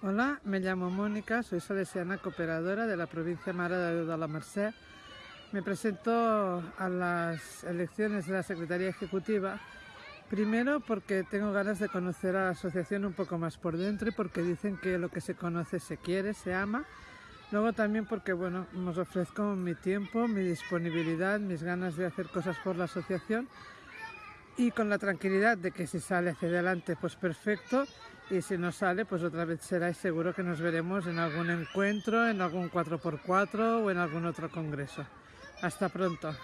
Hola, me llamo Mónica, soy salesiana cooperadora de la provincia Mare de de la Merced. Me presento a las elecciones de la Secretaría Ejecutiva Primero porque tengo ganas de conocer a la asociación un poco más por dentro y porque dicen que lo que se conoce se quiere, se ama. Luego también porque bueno, os ofrezco mi tiempo, mi disponibilidad, mis ganas de hacer cosas por la asociación y con la tranquilidad de que si sale hacia adelante pues perfecto y si no sale pues otra vez será y seguro que nos veremos en algún encuentro, en algún 4x4 o en algún otro congreso. Hasta pronto.